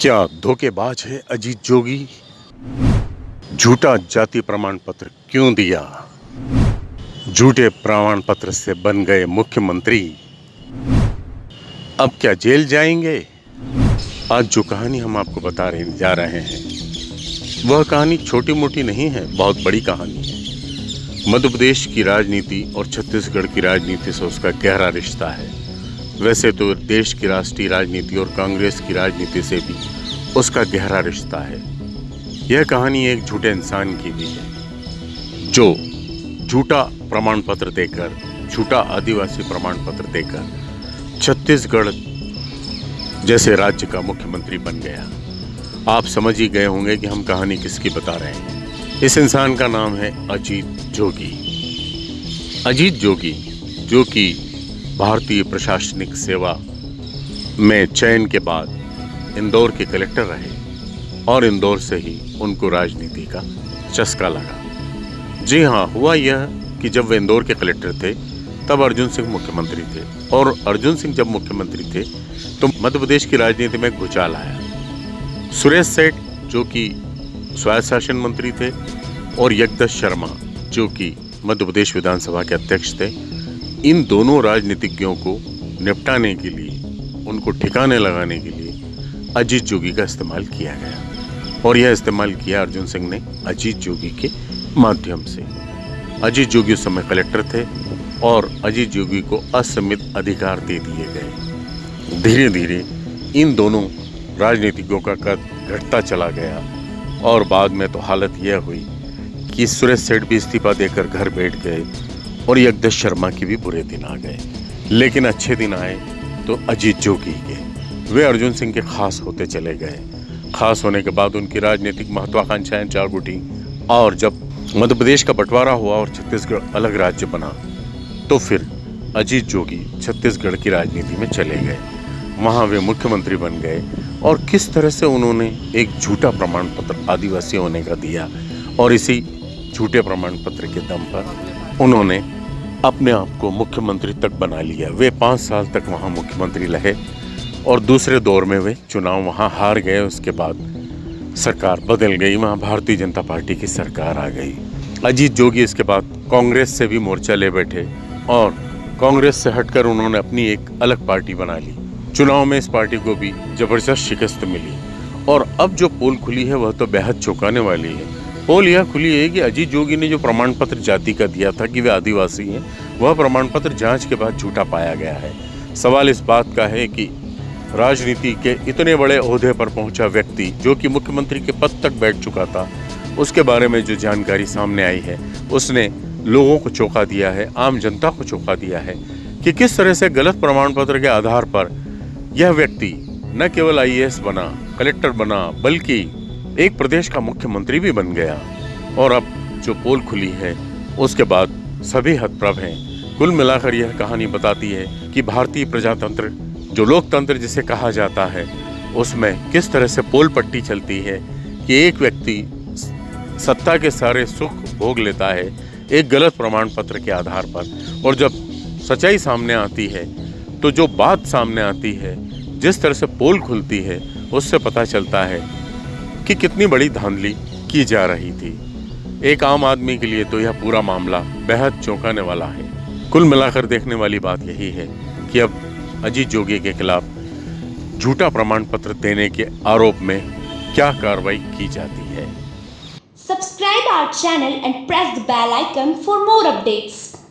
क्या धोखेबाज है अजीत जोगी? झूठा जाति प्रमाण पत्र क्यों दिया? झूठे प्रमाण पत्र से बन गए मुख्यमंत्री। अब क्या जेल जाएँगे? आज जो कहानी हम आपको बता रहे, जा रहे हैं, वह कहानी छोटी मोटी नहीं है, बहुत बड़ी कहानी है। मध्य प्रदेश की राजनीति और छत्तीसगढ़ की राजनीति से उसका गहरा रिश्ता है। वैसे तो देश की राष्ट्रीय राजनीति और कांग्रेस की राजनीति से भी उसका गहरा रिश्ता है। यह कहानी एक झूठे इंसान की भी है, जो झूठा प्रमाण पत्र देकर, झूठा आदिवासी प्रमाण पत्र देकर छत्तीसगढ़ जैसे राज्य का मुख्यमंत्री बन गया। आप समझ ही गए होंगे कि हम कहानी किसकी बता रहे हैं। इस इंसान का नाम है अजीत जोगी। अजीत जोगी, जो कि भारतीय प्रशासनिक सेवा में चयन के बाद इंदौर के कलेक्टर रहे और इंदौर से ही उनको राजनीति का चस्का लगा। जी हाँ हुआ यह कि जब वे इंदौर के कलेक्टर थे, तब अर्जुन सिंह मुख्यमंत्री थे। और अर्जुन सिंह जब मुख्यमंत्री थे तो मध्य प्रदेश की राजनीति में घुचाल आया। सुरेश सेठ, जो कि स्वायत्त शासन मंत्री थे, और यज्ञदत्त शर्मा, जो कि मध्य प्रदेश विधानसभा के अध्यक्ष थे इन दोनों राजनीतिज्ञों को निपटाने के लिए, उनको ठिकाने लगाने के लिए अजीत जोगी का इस्तेमाल किया गया। और यह इस्तेमाल किया अर्जुन सिंह ने अजीत जोगी के माध्यम से। अजीत जोगी उस समय कलेक्टर थे और अजीत जोगी को असीमित अधिकार दे दिए गए। धीरे धीरे इन दोनों राजनीतिज्ञों का कद घटता चला गया और बाद में तो हालत यह हुई कि सुरेश सेठ भी इस्तीफा देकर घर बैठ गए। और यज्ञ शर्मा के भी बुरे दिन आ गए। लेकिन अच्छे दिन आए तो अजीत जोगी के। वे अर्जुन सिंह के खास होते चले गए। खास होने के बाद उनकी राजनीतिक महत्वाकांक्षाएँ जाग उठी और जब मध्य प्रदेश का बंटवारा हुआ और छत्तीसगढ़ अलग राज्य बना तो फिर अजीत जोगी छत्तीसगढ़ की राजनीति में चले गए। वहाँ वे मुख्यमंत्री बन गए और किस तरह से उन्होंने एक झूठा प्रमाण पत्र आदिवासी होने का दिया और इसी झूठे प्रमाण पत्र के दम पर उन्होंने अपने आप को मुख्यमंत्री तक बना लिया। वे पाँच साल तक वहाँ मुख्यमंत्री रहे और दूसरे दौर में वे चुनाव वहाँ हार गए। उसके बाद सरकार बदल गई। वहाँ भारतीय जनता पार्टी की सरकार आ गई। अजीत जोगी इसके बाद कांग्रेस से भी मोर्चा ले बैठे और कांग्रेस से हटकर उन्होंने अपनी एक अलग पार्टी बना ली। चुनाव में इस पार्टी को भी ज़बरदस्त शिकस्त मिली। और अब जो पोल खुली है, वह तो बेहद चौंकाने वाली है। पोल यह खुली है कि अजीत जोगी ने जो प्रमाण पत्र जाति का दिया था कि वे आदिवासी हैं, वह प्रमाण पत्र जाँच के बाद झूठा पाया गया है। सवाल इस बात का है कि राजनीति के इतने बड़े अहदे पर पहुँचा व्यक्ति, जो कि मुख्यमंत्री के पद तक बैठ चुका था, उसके बारे में जो जानकारी सामने आई है, उसने लोगों को चौंका दिया है, आम जनता को चौंका दिया है कि किस तरह से गलत प्रमाण पत्र के आधार पर यह व्यक्ति न केवल आईएएस बना, कलेक्टर बना, बल्कि एक प्रदेश का मुख्यमंत्री भी बन गया। और अब जो पोल खुली है, उसके बाद सभी हतप्रभ हैं। कुल मिलाकर यह कहानी बताती है कि भारतीय प्रजातंत्र, जो लोकतंत्र जिसे कहा जाता है, उसमें किस तरह से पोल पट्टी चलती है कि एक व्यक्ति सत्ता के सारे सुख भोग लेता है, एक गलत प्रमाण पत्र के आधार पर। और जब सच्चाई सामने आती है तो जो बात सामने आती है, जिस तरह से पोल खुलती है, उससे पता चलता है कि कितनी बड़ी धांधली की जा रही थी। एक आम आदमी के लिए तो यह पूरा मामला बेहद चौंकाने वाला है। कुल मिलाकर देखने वाली बात यही है कि अब अजीत जोगी के खिलाफ झूठा प्रमाण पत्र देने के आरोप में क्या कार्रवाई की जाती है? Subscribe our channel and press the bell icon for more updates.